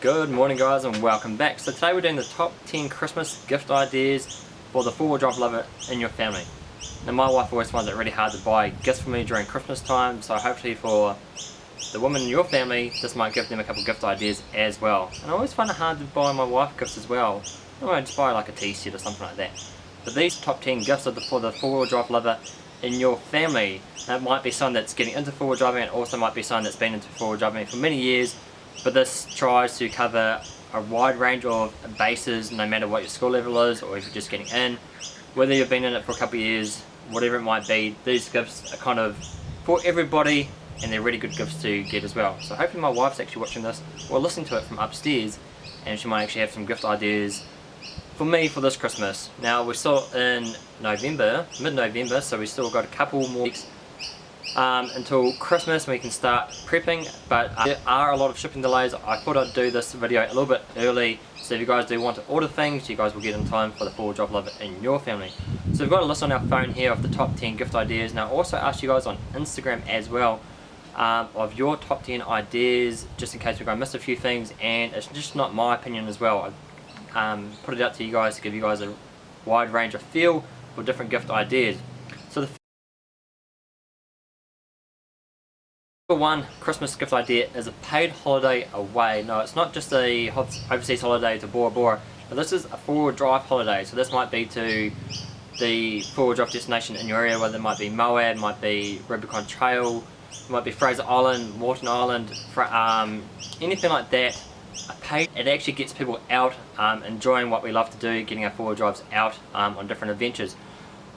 Good morning guys and welcome back. So today we're doing the top 10 Christmas gift ideas for the four-wheel drive lover in your family. Now my wife always finds it really hard to buy gifts for me during Christmas time so hopefully for the women in your family this might give them a couple gift ideas as well. And I always find it hard to buy my wife gifts as well. I might just buy like a t-shirt or something like that. But these top 10 gifts are for the four-wheel drive lover in your family. That might be someone that's getting into four-wheel driving and also might be someone that's been into four-wheel driving for many years but this tries to cover a wide range of bases no matter what your skill level is or if you're just getting in. Whether you've been in it for a couple of years whatever it might be these gifts are kind of for everybody and they're really good gifts to get as well. So hopefully my wife's actually watching this or listening to it from upstairs and she might actually have some gift ideas for me for this Christmas. Now we're still in November mid-November so we've still got a couple more weeks um, until Christmas we can start prepping but uh, there are a lot of shipping delays. I thought I'd do this video a little bit early so if you guys do want to order things you guys will get in time for the full job lover in your family. So we've got a list on our phone here of the top 10 gift ideas. Now also ask you guys on Instagram as well um, of your top 10 ideas just in case we're going to miss a few things and it's just not my opinion as well. I um, put it out to you guys to give you guys a wide range of feel for different gift ideas Number one Christmas gift idea is a paid holiday away. No, it's not just a overseas holiday to Bora Bora, but this is a four-wheel drive holiday. So this might be to the four-wheel drive destination in your area, whether it might be Moab, might be Rubicon Trail, might be Fraser Island, Moreton Island, um, anything like that. A paid, it actually gets people out um, enjoying what we love to do, getting our four-wheel drives out um, on different adventures.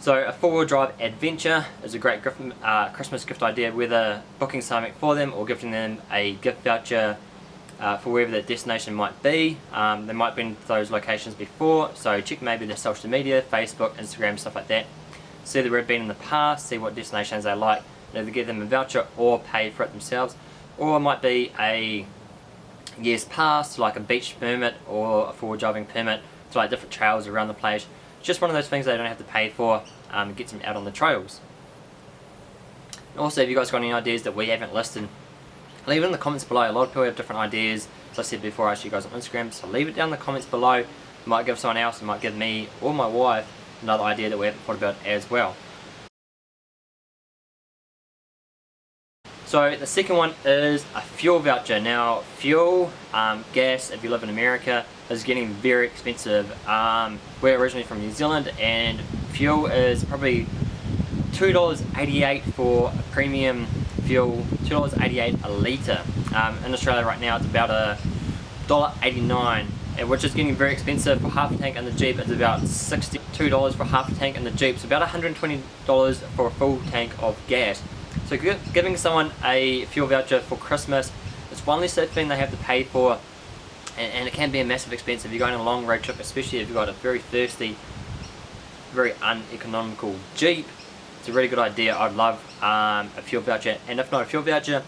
So a four-wheel drive adventure is a great uh, Christmas gift idea, whether booking something for them or gifting them a gift voucher uh, for wherever their destination might be. Um, they might have been to those locations before, so check maybe their social media, Facebook, Instagram, stuff like that. See where they've been in the past, see what destinations they like, either give them a voucher or pay for it themselves. Or it might be a year's pass, like a beach permit or a four-wheel driving permit to like different trails around the place just one of those things they don't have to pay for, um, gets them out on the trails. Also, if you guys got any ideas that we haven't listed, leave it in the comments below. A lot of people have different ideas. As I said before, I asked you guys on Instagram, so leave it down in the comments below. It might give someone else, it might give me or my wife another idea that we haven't thought about as well. So the second one is a fuel voucher. Now fuel, um, gas, if you live in America, is getting very expensive. Um, we're originally from New Zealand and fuel is probably $2.88 for a premium fuel, $2.88 a litre. Um, in Australia right now it's about a $1.89 which is getting very expensive for half a tank in the Jeep it's about $62 for half a tank in the Jeep so about $120 for a full tank of gas so giving someone a fuel voucher for Christmas is one less thing they have to pay for and, and, it can be a massive expense if you're going on a long road trip especially if you've got a very thirsty very uneconomical Jeep. It's a really good idea. I'd love um, a fuel voucher and if not a fuel voucher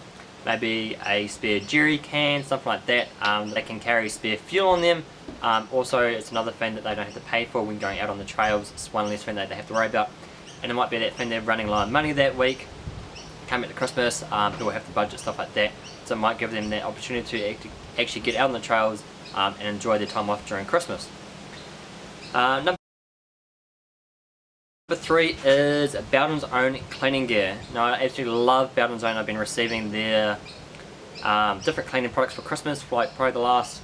maybe a spare jerry can something like that um, they can carry spare fuel on them. Um, also it's another thing that they don't have to pay for when going out on the trails. It's one less thing that they have to worry about and it might be that thing they're running low on money that week coming to Christmas um, people have to budget stuff like that so it might give them that opportunity to actually get out on the trails um, and enjoy their time off during Christmas. Uh, number three is Bowden's Own cleaning gear. Now I absolutely love Bowden's Own. I've been receiving their um, different cleaning products for Christmas for like probably the last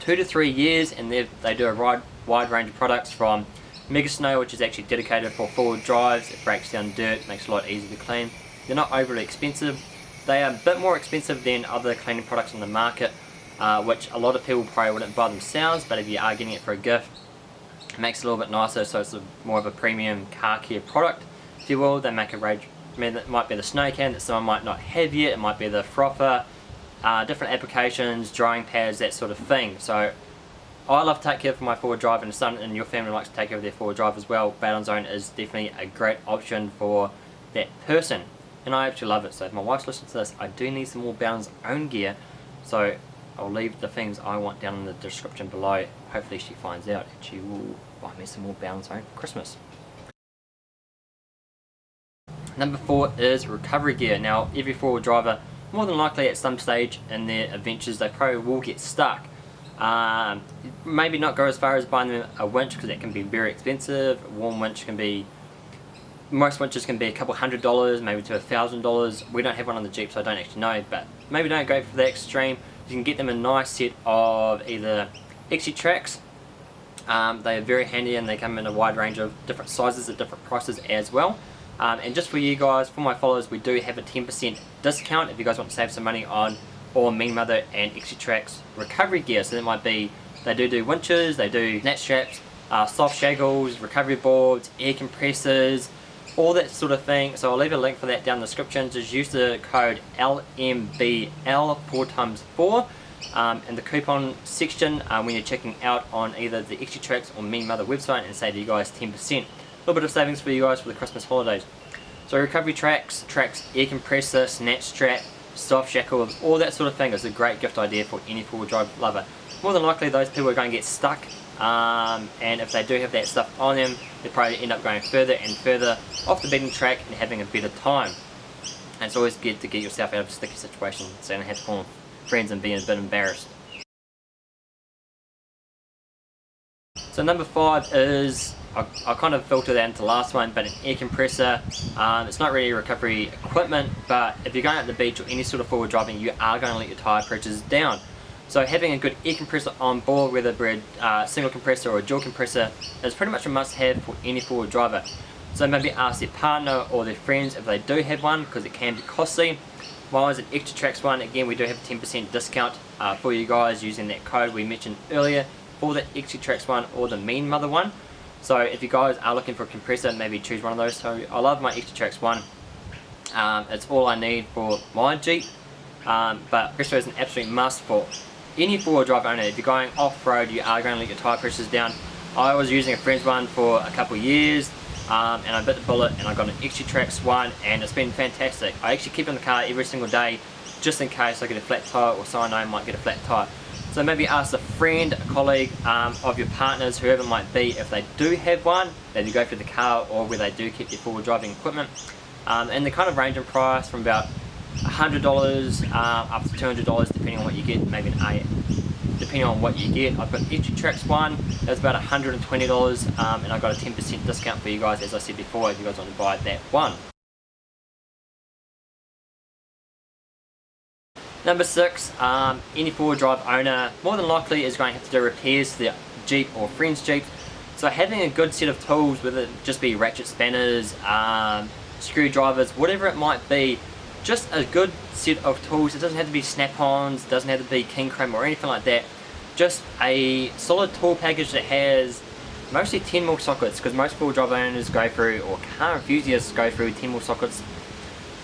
two to three years and they do a wide, wide range of products from Mega Snow which is actually dedicated for four-wheel drives. It breaks down dirt, makes it a lot easier to clean. They're not overly expensive they are a bit more expensive than other cleaning products on the market, uh, which a lot of people probably wouldn't buy themselves, but if you are getting it for a gift, it makes it a little bit nicer, so it's a, more of a premium car care product, if you will. They make a range, I mean, it might be the snow can that someone might not have yet, it might be the frother, uh, different applications, drying pads, that sort of thing. So I love to take care of my four-wheel drive and son and your family likes to take care of their four-wheel drive as well. Bowden's Own is definitely a great option for that person and I actually love it. So if my wife's listening to this I do need some more Bowden's own gear. So I'll leave the things I want down in the description below. Hopefully she finds out and she will buy me some more Bowden's own for Christmas. Number four is recovery gear. Now every four-wheel driver more than likely at some stage in their adventures they probably will get stuck. Um, maybe not go as far as buying them a winch because that can be very expensive. A Warn winch can be, most winches can be a couple hundred dollars, maybe to a thousand dollars. We don't have one on the Jeep so I don't actually know, but maybe don't go for the extreme. You can get them a nice set of either Exitrax um, they are very handy and they come in a wide range of different sizes at different prices as well. Um, and just for you guys, for my followers, we do have a 10% discount if you guys want to save some money on all Mean Mother and Exitrax recovery gear. So that might be, they do do winches, they do net straps, uh, soft shackles, recovery boards, air compressors, all that sort of thing. So I'll leave a link for that down in the description. Just use the code LMBL 4 times 4 um, in the coupon section um, when you're checking out on either the Exitrax or Mean Mother website and save you guys 10%. A little bit of savings for you guys for the Christmas holidays. So recovery tracks, tracks, air compressor, snatch strap, soft shackles, all that sort of thing is a great gift idea for any four-wheel drive lover. More than likely those people are going to get stuck um, and if they do have that stuff on them they probably end up going further and further off the beaten track and having a better time. And it's always good to get yourself out of a sticky situation so you don't have to call friends and being a bit embarrassed. So number five is, I, I kind of filter that into the last one, but an air compressor. Um, it's not really recovery equipment, but if you're going out the beach or any sort of forward driving, you are going to let your tyre pressures down. So having a good air compressor on board, whether it uh, single compressor or a dual compressor, is pretty much a must-have for any forward driver. So maybe ask their partner or their friends if they do have one, because it can be costly. While it's an Exitrax one, again we do have a 10% discount uh, for you guys using that code we mentioned earlier for the Exitrax one or the Mean Mother one. So if you guys are looking for a compressor, maybe choose one of those. So I love my Exitrax one. Um, it's all I need for my Jeep. Um, but compressor is an absolute must for any four-wheel drive owner. If you're going off-road, you are going to let your tyre pressures down. I was using a friend's one for a couple years um, and I bit the bullet and I got an Exitrax one and it's been fantastic. I actually keep it in the car every single day just in case I get a flat tire or someone I might get a flat tire. So maybe ask a friend, a colleague um, of your partners, whoever it might be, if they do have one, that you go for the car or where they do keep their forward driving equipment. Um, and the kind of range in price from about $100 uh, up to $200 depending on what you get, maybe an A depending on what you get. I've got Exitrax one, that's about $120 um, and I've got a 10% discount for you guys as I said before if you guys want to buy that one. Number six, um, any four-wheel drive owner more than likely is going to have to do repairs to their Jeep or friend's Jeep. So having a good set of tools, whether it just be ratchet spanners, um, screwdrivers, whatever it might be, just a good set of tools. It doesn't have to be snap-ons, doesn't have to be Kincrome or anything like that. Just a solid tool package that has mostly 10 mil sockets because most full drive owners go through or car enthusiasts go through 10 mil sockets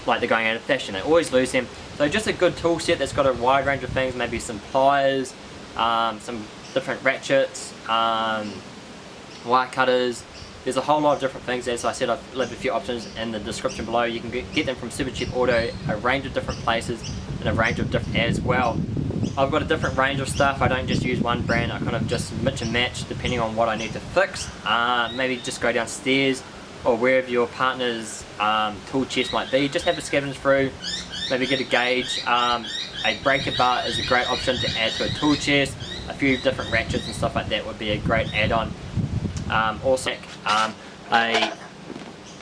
like they're going out of fashion. They always lose them. So just a good tool set that's got a wide range of things, maybe some pliers, um, some different ratchets, um, wire cutters, there's a whole lot of different things. As I said, I've left a few options in the description below. You can get them from Supercheap Auto, a range of different places, and a range of different as well. I've got a different range of stuff. I don't just use one brand. I kind of just mix and match depending on what I need to fix. Uh, maybe just go downstairs or wherever your partner's um, tool chest might be. Just have a scavenge through. Maybe get a gauge. Um, a breaker bar is a great option to add to a tool chest. A few different ratchets and stuff like that would be a great add-on. Um, also, um, a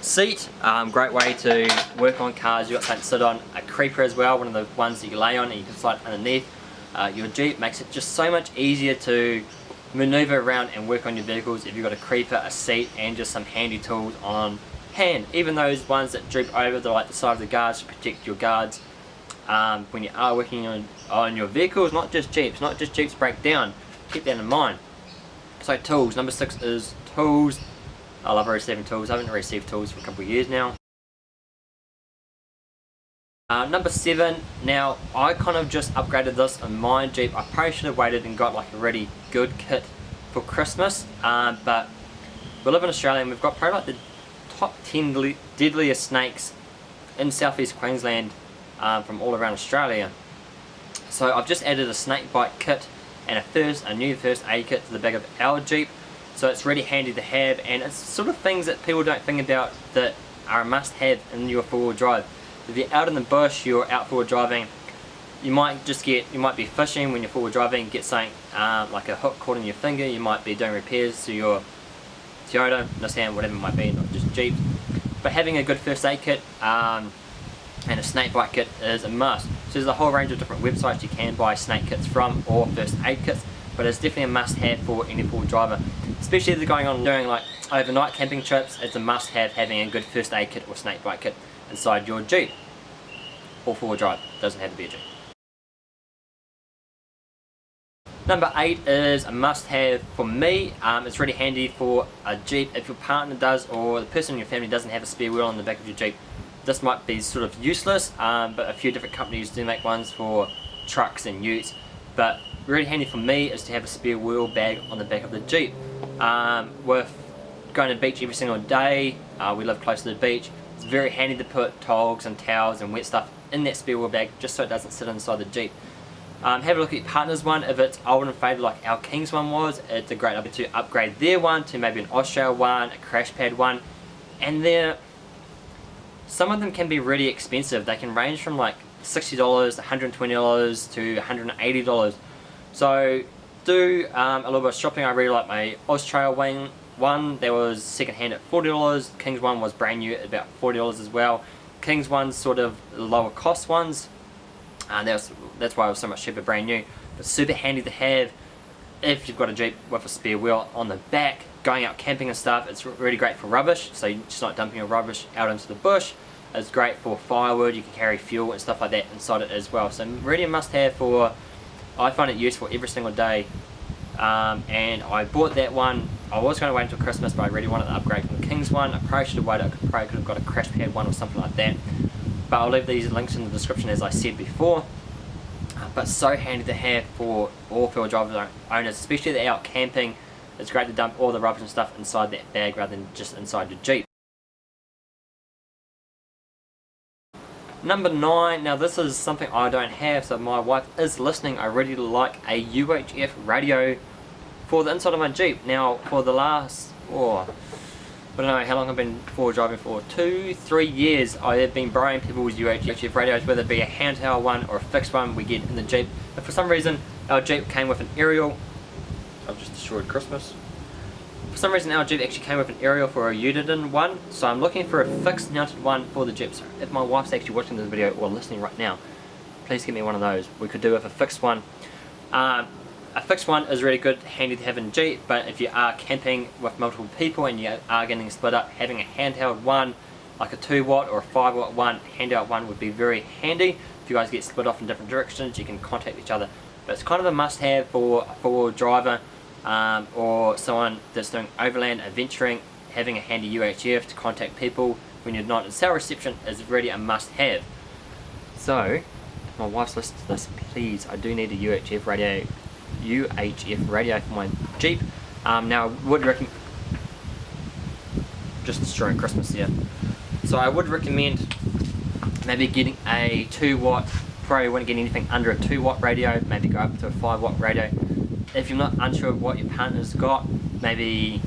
seat, um, great way to work on cars. You've got something to sit on. A creeper as well, one of the ones that you lay on and you can slide underneath. Uh, your Jeep makes it just so much easier to maneuver around and work on your vehicles if you've got a creeper, a seat and just some handy tools on hand. Even those ones that droop over the, like the side of the guards to protect your guards um, when you are working on, on your vehicles, not just Jeeps, not just Jeeps break down. Keep that in mind. So tools, number six is tools. I love receiving tools. I haven't received tools for a couple of years now. Uh, number seven, now I kind of just upgraded this on my Jeep. I probably should have waited and got like a really good kit for Christmas, um, but we live in Australia and we've got probably like the top 10 deadliest snakes in southeast Queensland um, from all around Australia. So I've just added a snake bite kit and a first a new first aid kit to the back of our Jeep so it's really handy to have and it's sort of things that people don't think about that are a must have in your four-wheel drive If you're out in the bush, you're out forward driving, you might just get, you might be fishing when you're forward driving, get something um, like a hook caught in your finger, you might be doing repairs to your Toyota, Nissan, whatever it might be, Jeep. But having a good first aid kit um, and a snake bite kit is a must. So there's a whole range of different websites you can buy snake kits from or first aid kits, but it's definitely a must have for any forward driver. Especially if they're going on doing like overnight camping trips, it's a must have having a good first aid kit or snake bite kit inside your Jeep. Or four-wheel drive, doesn't have to be a Jeep. Number 8 is a must have for me. Um, it's really handy for a Jeep if your partner does or the person in your family doesn't have a spare wheel on the back of your Jeep. This might be sort of useless um, but a few different companies do make ones for trucks and utes. But really handy for me is to have a spare wheel bag on the back of the Jeep. Um, with going to the beach every single day, uh, we live close to the beach, it's very handy to put togs and towels and wet stuff in that spare wheel bag just so it doesn't sit inside the Jeep. Um, have a look at your partner's one. If it's old and faded like our King's one was, it's a great opportunity to upgrade their one to maybe an Austrail one, a crash pad one. And then some of them can be really expensive. They can range from like $60, $120 to $180. So do um, a little bit of shopping. I really like my Austrail wing one. That was second hand at $40. King's one was brand new at about $40 as well. King's one's sort of lower cost ones and that's, that's why it was so much cheaper brand new. But super handy to have if you've got a Jeep with a spare wheel on the back going out camping and stuff. It's really great for rubbish so you're just not dumping your rubbish out into the bush. It's great for firewood you can carry fuel and stuff like that inside it as well. So really a must have for I find it useful every single day. Um, and I bought that one. I was going to wait until Christmas but I really wanted to upgrade from the King's one. I probably should have waited I probably could have got a crash pad one or something like that but I'll leave these links in the description as I said before uh, but so handy to have for all field drivers owners especially if they're out camping it's great to dump all the rubbish and stuff inside that bag rather than just inside your Jeep Number 9, now this is something I don't have, so my wife is listening. I really like a UHF radio for the inside of my Jeep. Now, for the last, oh, I don't know how long I've been forward driving for, two, three years I have been borrowing people's UHF radios, whether it be a handheld one or a fixed one we get in the Jeep. But for some reason our Jeep came with an aerial, I've just destroyed Christmas. For some reason our Jeep actually came with an aerial for a Uniden one, so I'm looking for a fixed mounted one for the Jeep. So if my wife's actually watching this video or listening right now, please give me one of those. We could do with a fixed one. Um, a fixed one is really good, handy to have in Jeep, but if you are camping with multiple people and you are getting split up, having a handheld one, like a 2 watt or a 5 watt one, handheld one would be very handy. If you guys get split off in different directions, you can contact each other. But it's kind of a must have for a four-wheel driver um, or someone that's doing overland adventuring, having a handy UHF to contact people when you're not in cell reception is really a must have. So, my wife's listening to this, please, I do need a UHF radio UHF radio for my Jeep. Um, now, I would recommend just destroying Christmas here. So I would recommend maybe getting a 2 watt, probably wouldn't get anything under a 2 watt radio, maybe go up to a 5 watt radio. If you're not unsure of what your partner's got, maybe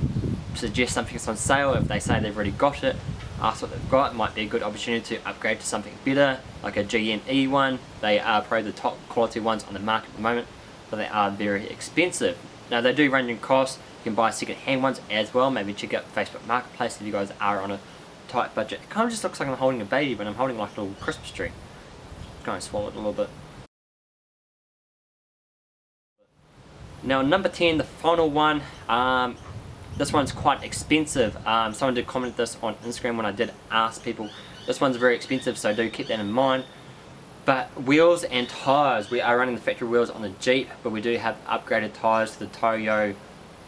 suggest something that's on sale. If they say they've already got it, ask what they've got. It might be a good opportunity to upgrade to something better, like a GME one. They are probably the top quality ones on the market at the moment but they are very expensive. Now they do range in cost, you can buy second hand ones as well, maybe check out Facebook Marketplace if you guys are on a tight budget. It kind of just looks like I'm holding a baby, but I'm holding like a little Christmas tree. Going to swallow it a little bit. Now number 10, the final one, um, this one's quite expensive. Um, someone did comment this on Instagram when I did ask people. This one's very expensive, so do keep that in mind. But wheels and tyres, we are running the factory wheels on the Jeep, but we do have upgraded tyres to the Toyo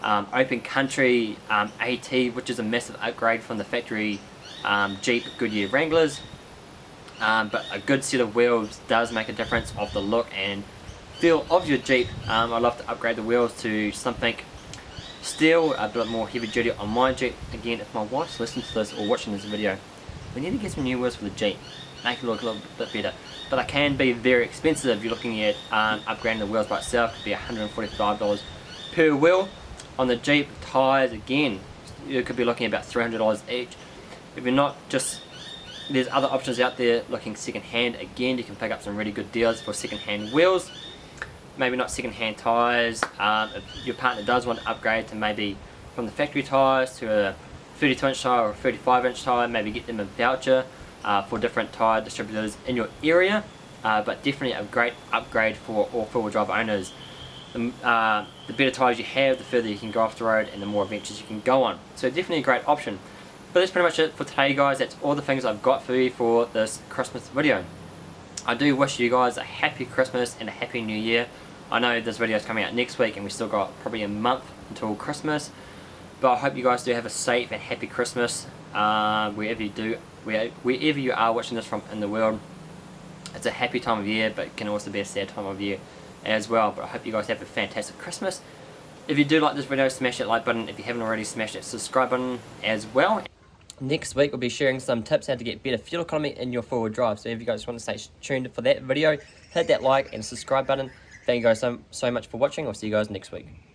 um, Open Country um, AT, which is a massive upgrade from the factory um, Jeep Goodyear Wranglers. Um, but a good set of wheels does make a difference of the look and feel of your Jeep. Um, I'd love to upgrade the wheels to something steel, a bit more heavy duty on my Jeep. Again, if my wife's listening to this or watching this video, we need to get some new wheels for the Jeep make it look a little bit better. But they can be very expensive if you're looking at um, upgrading the wheels by itself. It could be $145 per wheel. On the Jeep tyres again, you could be looking at about $300 each. If you're not just there's other options out there looking second hand. Again, you can pick up some really good deals for second hand wheels. Maybe not second hand tyres. Um, if your partner does want to upgrade to maybe from the factory tyres to a 32 inch tyre or 35 inch tyre, maybe get them a voucher uh, for different tyre distributors in your area. Uh, but definitely a great upgrade for all four-wheel drive owners. The, uh, the better tyres you have, the further you can go off the road and the more adventures you can go on. So definitely a great option. But that's pretty much it for today guys. That's all the things I've got for you for this Christmas video. I do wish you guys a happy Christmas and a happy new year. I know this video is coming out next week and we still got probably a month until Christmas. But I hope you guys do have a safe and happy Christmas uh, wherever you do, wherever you are watching this from in the world. It's a happy time of year but it can also be a sad time of year as well. But I hope you guys have a fantastic Christmas. If you do like this video, smash that like button. If you haven't already, smash that subscribe button as well. Next week we'll be sharing some tips how to get better fuel economy in your four-wheel drive. So if you guys want to stay tuned for that video, hit that like and subscribe button. Thank you guys so, so much for watching. I'll see you guys next week.